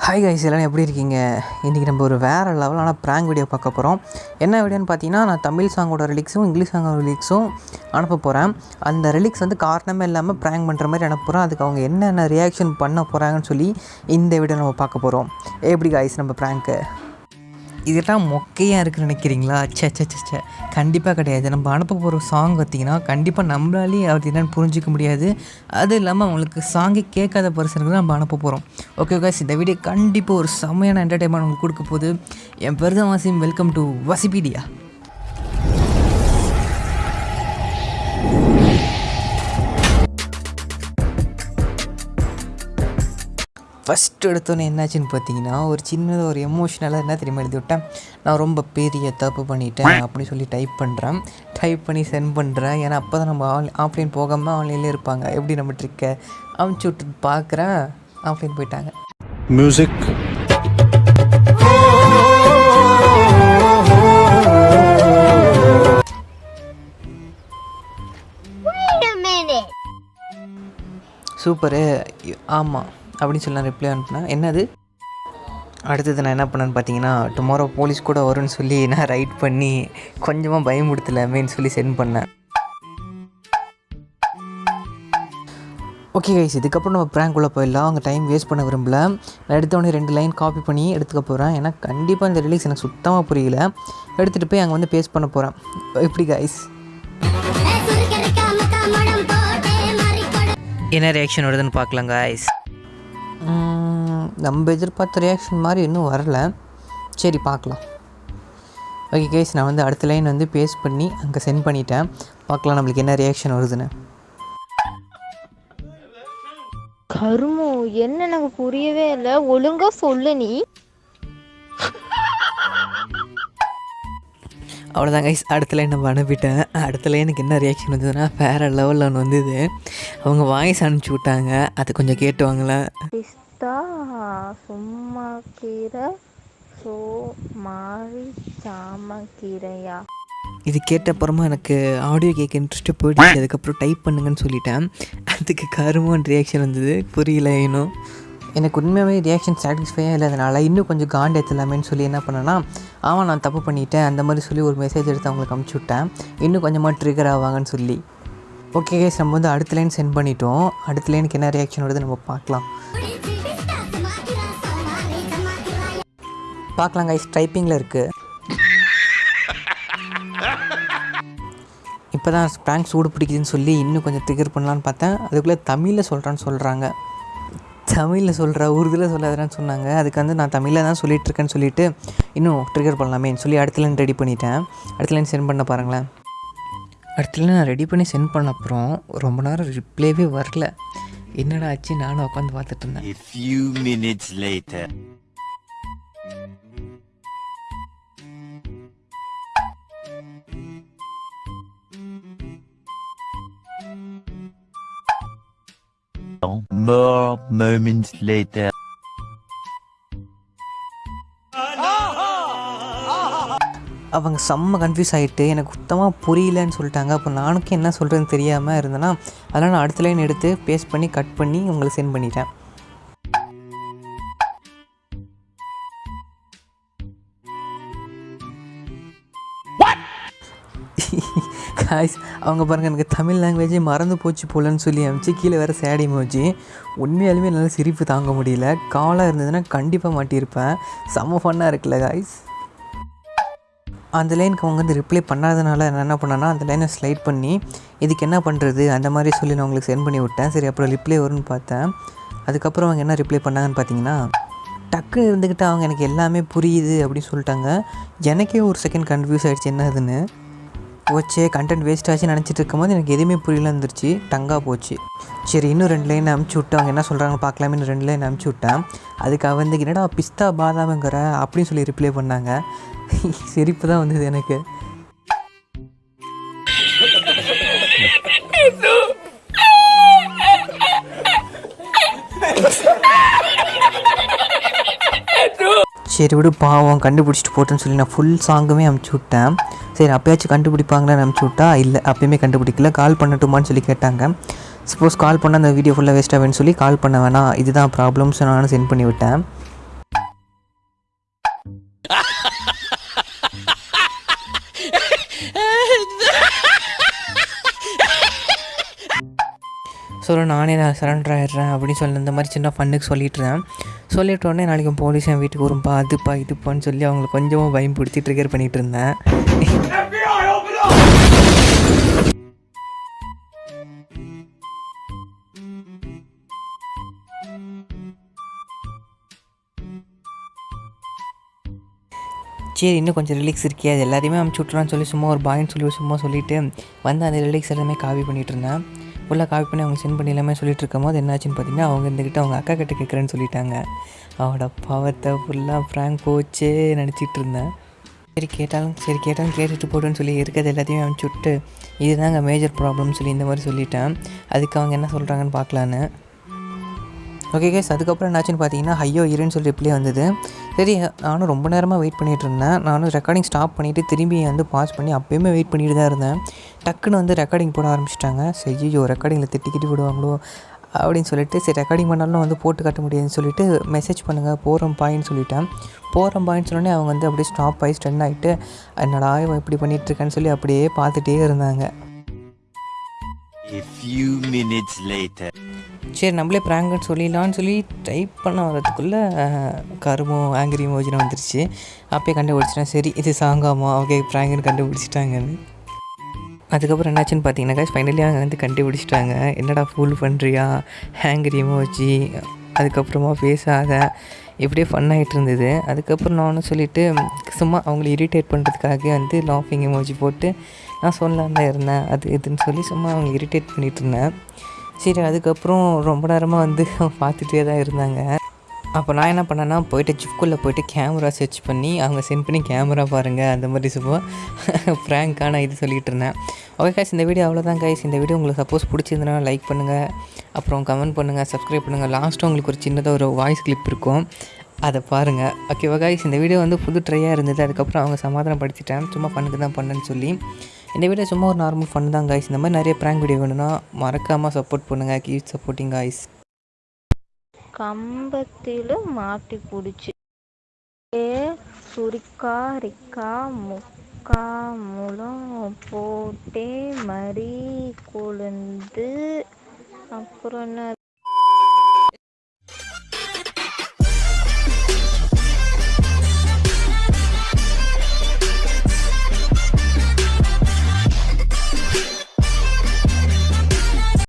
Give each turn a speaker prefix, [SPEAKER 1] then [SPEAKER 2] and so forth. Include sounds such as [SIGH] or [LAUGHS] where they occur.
[SPEAKER 1] Hi guys எல்லாம் எப்படி இருக்கீங்க? இன்றைக்கி நம்ம ஒரு வேறு லெவலான ப்ராங்க் வீடியோ பார்க்க போகிறோம் என்ன வீடியோன்னு பார்த்தீங்கன்னா நான் தமிழ் சாங்கோட ரிலிக்ஸும் இங்கிலீஷ் சாங்கோட ரிலிக்ஸும் அனுப்ப போகிறேன் அந்த ரிலிக்ஸ் வந்து காரணமே இல்லாமல் ப்ராங்க் பண்ணுற மாதிரி அனுப்புகிறோம் அதுக்கு அவங்க என்னென்ன ரியாக்ஷன் பண்ண போகிறாங்கன்னு சொல்லி இந்த வீடியோ நம்ம பார்க்க போகிறோம் எப்படி கைஸ் நம்ம ப்ராங்க்கு இதெல்லாம் மொக்கையாக இருக்குன்னு நினைக்கிறீங்களா? ச்சே ச்சே சே ச்சே. கண்டிப்பாக கிடையாது. நம்ம அனுப்ப போகிற சாங் பார்த்திங்கன்னா கண்டிப்பாக நம்மளாலே அது என்னென்னு புரிஞ்சிக்க முடியாது. அது இல்லாமல் அவங்களுக்கு சாங்கே கேட்காத பர்சனுக்கு நம்ம அனுப்ப போகிறோம் ஓகே காய்ஸ் இந்த வீடியோ கண்டிப்பாக ஒரு செம்மையான என்டர்டைன்மெண்ட் உங்களுக்கு கொடுக்க போகுது. என் பெருதவாசியும் வெல்கம் டு வசிபீடியா ஃபஸ்ட் எடுத்தோன்னே என்னாச்சுன்னு பார்த்தீங்கன்னா ஒரு சின்னதாக ஒரு எமோஷ்னலாக என்ன தெரியுமா எழுதி விட்டேன்? நான் ரொம்ப பெரிய தப்பு பண்ணிட்டேன் அப்படின்னு சொல்லி டைப் பண்ணுறேன் டைப் பண்ணி சென்ட் பண்ணுறேன் ஏன்னா அப்போ தான் நம்ம ஆன் ஆஃப்லைன் போகாமல் ஆன்லைன்லேயே இருப்பாங்க. எப்படி நம்ம ட்ரிக்கை அமுச்சு விட்டு பார்க்குறேன்? ஆஃப்லைன் போயிட்டாங்க.
[SPEAKER 2] Minute.
[SPEAKER 1] சூப்பரு ஆமாம் அப்படின்னு சொல்லி நான் ரிப்ளை அனுப்புனேன். என்னது? அடுத்தது நான் என்ன பண்ணேன்னு பார்த்தீங்கன்னா டுமாரோ போலீஸ் கூட வரும்னு சொல்லி நான் ரைட் பண்ணி கொஞ்சமாக பயமுடுத்தலாமேன்னு சொல்லி சென்ட் பண்ணேன். ஓகே கைஸ் இதுக்கப்புறம் நம்ம ப்ராங்க்குள்ளே போயிடலாம். அவங்க டைம் வேஸ்ட் பண்ண விரும்பல. நான் எடுத்தோடனே ரெண்டு லைன் காப்பி பண்ணி எடுத்துக்க போகிறேன் ஏன்னா கண்டிப்பாக இந்த ரிலீஸ் எனக்கு சுத்தமாக புரியல. எடுத்துகிட்டு போய் அங்கே வந்து பேஸ்ட் பண்ண போகிறேன் எப்படி கைஸ் என்ன ரியாக்ஷன் வருதுன்னு பார்க்கலாம் காய்ஸ் நம்ம எதிர்பார்த்த ரியாக்ஷன் மாதிரி இன்னும் வரல. சரி பார்க்கலாம். ஓகே கேஸ் நான் வந்து அடுத்த லைன் வந்து பேஸ்ட் பண்ணி அங்கே சென்ட் பண்ணிட்டேன். பார்க்கலாம் நம்மளுக்கு என்ன ரியாக்ஷன் வருதுன்னு.
[SPEAKER 3] கருமோ என்ன எனக்கு புரியவே இல்லை. ஒழுங்கா சொல்லு நீ.
[SPEAKER 1] அவ்வளோதான் கைஸ் அடுத்த லைன் நம்ம அனுப்பிட்டேன். அடுத்த லைனுக்கு என்ன ரியாக்ஷன் வந்ததுன்னா வேறு லெவலில் ஒன்று வந்தது. அவங்க வாய்ஸ் அனுப்பிச்சி விட்டாங்க. அது கொஞ்சம் கேட்டுவாங்களேன்
[SPEAKER 3] பார்த்தா சும்மா கீரை சோ மாறி சாம கீரையா
[SPEAKER 1] இது கேட்டப்புறமா எனக்கு ஆடியோ கேட்க இன்ட்ரெஸ்ட்டு போயிடுச்சு. அதுக்கப்புறம் டைப் பண்ணுங்கன்னு சொல்லிட்டேன். அதுக்கு கருமன் ரியாக்ஷன் வந்தது. புரியல இன்னும் எனக்கு உண்மையாகவே ரியாக்ஷன் சாட்டிஸ்ஃபையாக இல்லாதனால இன்னும் கொஞ்சம் காண்ட் ஏற்றலாமேன்னு சொல்லி என்ன பண்ணேன்னா ஆமாம் நான் தப்பு பண்ணிட்டேன். அந்த மாதிரி சொல்லி ஒரு மெசேஜ் எடுத்து அவங்களுக்கு அமுச்சு விட்டேன். இன்னும் கொஞ்சமாக ட்ரிகர் ஆவாங்கன்னு சொல்லி. ஓகே கேஸ் நம்ம வந்து அடுத்த லைன் சென்ட் பண்ணிட்டோம். அடுத்த லைனுக்கு என்ன ரியாக்ஷன் வருது நம்ம பார்க்கலாம். பார்க்கலாம் கைஸ் டைப்பிங்கில் இருக்குது [LAUGHS] இப்போ தான் ப்ராங்க் சூடு பிடிக்குதுன்னு சொல்லி இன்னும் கொஞ்சம் ட்ரிகர் பண்ணலான்னு பார்த்தேன். அதுக்குள்ளே தமிழில் சொல்கிறான்னு சொல்கிறாங்க தமிழில் சொல்கிற உருதில் சொல்லாதன்னு சொன்னாங்க. அதுக்கு வந்து நான் தமிழில் தான் சொல்லிட்டு இருக்கேன்னு சொல்லிட்டு இன்னும் ட்ரிகர் பண்ணலாமேன்னு சொல்லி அடுத்த லைன் ரெடி பண்ணிட்டேன். அடுத்த லைன் சென்ட் பண்ண பாருங்களேன். அடுத்த லைன் நான் ரெடி பண்ணி சென்ட் பண்ண அப்புறம் ரொம்ப நேரம் ரிப்ளைவே வரல. என்னடா ஆச்சு? நானும் உட்காந்து பார்த்துட்டு இருந்தேன்.
[SPEAKER 4] More moments later.
[SPEAKER 1] அவங்க செம்ம கன்ஃபியூஸ் ஆகிட்டு எனக்கு சுத்தமாக புரியலன்னு சொல்லிட்டாங்க அப்போ நானுக்கும் என்ன சொல்கிறதுன்னு தெரியாமல் இருந்தேன்னா அதெல்லாம் நான் அடுத்த லைன் எடுத்து பேஸ்ட் பண்ணி கட் பண்ணி உங்களுக்கு சென்ட் பண்ணிட்டேன் காய்ஸ் அவங்க பாருங்கள் எனக்கு தமிழ் லாங்குவேஜே மறந்து போச்சு போலன்னு சொல்லி அமிச்சு கீழே வேறு சேடி மோச்சு உண்மையாலுமே என்னால் சிரிப்பு தாங்க முடியல. காலாக இருந்ததுன்னா கண்டிப்பாக மாட்டியிருப்பேன். செம்ம ஃபன்னாக இருக்குல்ல காய்ஸ் அந்த லைனுக்கு அவங்க வந்து ரிப்ளை பண்ணாதனால நான் என்ன பண்ணேன்னா அந்த லைனை ஸ்லைட் பண்ணி இதுக்கு என்ன பண்ணுறது அந்த மாதிரி சொல்லி நான் உங்களுக்கு சென்ட் பண்ணி விட்டேன். சரி அப்புறம் ரிப்ளை வரும்னு பார்த்தேன். அதுக்கப்புறம் அவங்க என்ன ரிப்ளை பண்ணாங்கன்னு பார்த்தீங்கன்னா டக்குன்னு இருந்துக்கிட்டு அவங்க எனக்கு எல்லாமே புரியுது அப்படின்னு சொல்லிட்டாங்க. எனக்கே ஒரு செகண்ட் கன்ஃபியூஸ் ஆகிடுச்சு என்னதுன்னு. போச்சே கண்டென்ட் வேஸ்ட் ஆச்சு நினச்சிட்டு இருக்கும்போது எனக்கு எதுவுமே புரியல இருந்துருச்சு. டங்காக போச்சு. சரி இன்னும் ரெண்டு லைன் அமுச்சு விட்டு அவங்க என்ன சொல்கிறாங்க பார்க்கலாமே ரெண்டு லைன் அமுச்சு விட்டேன். அதுக்கு அவ வந்து என்னடா பிஸ்தா பாதாமங்கிற அப்படின்னு சொல்லி ரிப்ளை பண்ணாங்க. [LAUGHS] சிரிப்பு தான் வந்தது எனக்கு. சரி விடு பாவம் கண்டுபிடிச்சிட்டு போட்டேன்னு சொல்லி நான் ஃபுல் சாங்குமே அமுச்சு விட்டேன். சரி அப்பயாச்சும் கண்டுபிடிப்பாங்களான்னு அமுச்சு விட்டா? இல்லை அப்பயுமே கண்டுபிடிக்கல. கால் பண்ணட்டுமான்னு சொல்லி கேட்டாங்க. சப்போஸ் கால் பண்ணால் அந்த வீடியோ ஃபுல்லாக வேஸ்ட் ஆகுன்னு சொல்லி கால் பண்ண வேணாம். இதுதான் ப்ராப்ளம்ஸ் நான் சென்ட் பண்ணிவிட்டேன் சொல்ல ஸோ நானே நான் சரண்டர் ஆகிடுறேன் அப்படின்னு சொல்லி இந்த மாதிரி சின்ன ஃபண்ணுக்கு சொல்லிட்டுறேன் சொல்லிட்டு உடனே நாளைக்கு போலீஸ் என் வீட்டுக்கு வரும்பா அதுப்பா இதுப்பான்னு சொல்லி அவங்கள கொஞ்சமாக பயன்படுத்தி ட்ரிகர் பண்ணிகிட்டு இருந்தேன் சரி இன்னும் கொஞ்சம் ரிலீக்ஸ் இருக்கே அது எல்லாத்தையுமே அமுச்சு விட்றான்னு சொல்லி சும்மா ஒரு பாயின்னு சொல்லி சும்மா சொல்லிவிட்டு வந்து அந்த ரிலீக்ஸ் எல்லாமே காப்பி பண்ணிகிட்டு இருந்தேன் ஃபுல்லாக காப்பி பண்ணி அவங்க சென்ட் பண்ணி எல்லாமே சொல்லிட்டு இருக்கும் போது என்னாச்சுன்னு பார்த்தீங்கன்னா அவங்க இருந்துக்கிட்டு அவங்க அக்கா கிட்ட கேட்குறேன்னு சொல்லிட்டாங்க. அவட பாவத்தை ஃபுல்லாக ஃப்ராங்க் போச்சே நினச்சிட்டு இருந்தேன். சரி கேட்டாலும் சரி கேட்டாலும் கேட்டுட்டு போட்டுன்னு சொல்லி இருக்கிறது எல்லாத்தையும் அனுப்பிச்சி விட்டு இதுதாங்க மேஜர் ப்ராப்ளம்னு சொல்லி இந்த மாதிரி சொல்லிட்டேன். அதுக்கு அவங்க என்ன சொல்கிறாங்கன்னு பார்க்கலான்னு. ஓகே கேஸ் அதுக்கப்புறம் என்னாச்சுன்னு பார்த்தீங்கன்னா ஐயோ இருன்னு சொல்லி ரிப்ளை வந்தது. சரி நானும் ரொம்ப நேரமாக வெயிட் பண்ணிகிட்டு இருந்தேன். நானும் ரெக்கார்டிங் ஸ்டாப் பண்ணிவிட்டு திரும்பி வந்து பாஸ் பண்ணி அப்போயுமே வெயிட் பண்ணிட்டு தான் இருந்தேன். டக்குன்னு வந்து ரெக்கார்டிங் போட ஆரம்பிச்சிட்டாங்க. சரி ஐயோ ரெக்கார்டிங்கில் திட்டிக்கிட்டு விடுவாங்களோ அப்படின்னு சொல்லிட்டு சரி ரெக்கார்டிங் பண்ணாலும் வந்து போட்டு காட்ட முடியாதுன்னு சொல்லிட்டு மெசேஜ் பண்ணுங்கள் போகிறோம் பாயின்னு சொல்லிட்டேன். போகிறோம் பாயின்னு சொன்னோடனே அவங்க வந்து அப்படியே ஸ்டாப் ஆகி ஸ்டன் ஆகிட்டு என்னடா இவன் இப்படி பண்ணிகிட்ருக்கான்னு சொல்லி அப்படியே பார்த்துட்டே இருந்தாங்க.
[SPEAKER 4] A few minutes later.
[SPEAKER 1] சரி நம்மளே ப்ராங்குன்னு சொல்லிடலான்னு சொல்லி டைப் பண்ண வரதுக்குள்ளே கருமோ ஆங்கிரி மோஜினா வந்துருச்சு. அப்பயே கண்டுபிடிச்சிட்டேன். சரி இது சாங்காமா ஓகே ப்ராங்குன்னு கண்டுபிடிச்சிட்டாங்கன்னு. அதுக்கப்புறம் என்னாச்சுன்னு பார்த்தீங்கன்னா ஃபைனலி அவங்க வந்து கண்டுபிடிச்சிட்டாங்க. என்னடா ஃபுல் பண்ணுறியா ஹேங்கிரி வச்சு அதுக்கப்புறமா பேசாத இப்படியே ஃபன் ஆகிட்டு இருந்தது. அதுக்கப்புறம் நானும் சொல்லிவிட்டு சும்மா அவங்கள இரிட்டேட் பண்ணுறதுக்காக வந்து லாஃபிங் எமோஜி போட்டு நான் சொல்லலாம் தான் இருந்தேன். அது இதுன்னு சொல்லி சும்மா அவங்க இரிட்டேட் பண்ணிகிட்டு இருந்தேன். சரி அதுக்கப்புறம் ரொம்ப நேரமாக வந்து [LAUGHS] பார்த்துட்டே தான் இருந்தாங்க. அப்போ நான் என்ன பண்ணேன்னா போயிட்டு ஜிப்குள்ளே போயிட்டு கேமரா சர்ச் பண்ணி அவங்க சென்ட் பண்ணி கேமரா பாருங்கள் அந்த மாதிரி சும்மா [LAUGHS] ப்ராங்கான இது சொல்லிகிட்டு இருந்தேன். ஓகே கைஸ் இந்த வீடியோ அவ்வளோதான் கைஸ் இந்த வீடியோ உங்களுக்கு சப்போஸ் பிடிச்சிருந்தனா லைக் பண்ணுங்கள் அப்புறம் கமெண்ட் பண்ணுங்கள் சப்ஸ்கிரைப் பண்ணுங்கள் லாஸ்ட்டு உங்களுக்கு ஒரு சின்னதாக ஒரு வாய்ஸ் கிளிப் இருக்கும். அதை பாருங்கள் ஓகேவா கைஸ் இந்த வீடியோ வந்து புது ட்ரையாக இருந்தது. அதுக்கப்புறம் அவங்க சமாதானம் படிச்சுட்டேன் சும்மா பண்ணுக்கு தான் பண்ணேன்னு சொல்லி. இந்த வீடியோ சும்மா ஒரு நார்மல் ஃபன் தான் காய்ஸ் இந்த மாதிரி நிறைய ப்ராங்க் வீடியோ வேணும்னா மறக்காமல் சப்போர்ட் பண்ணுங்கள் கீப் சப்போர்ட்டிங் காய்ஸ்
[SPEAKER 3] கம்பத்தில் மாட்டி பிடிச்சி. ஏ சுரிக்கா ரிக்கா முக்கா முளம் போட்டே மறி கொழுந்து. அப்புறம் என்ன?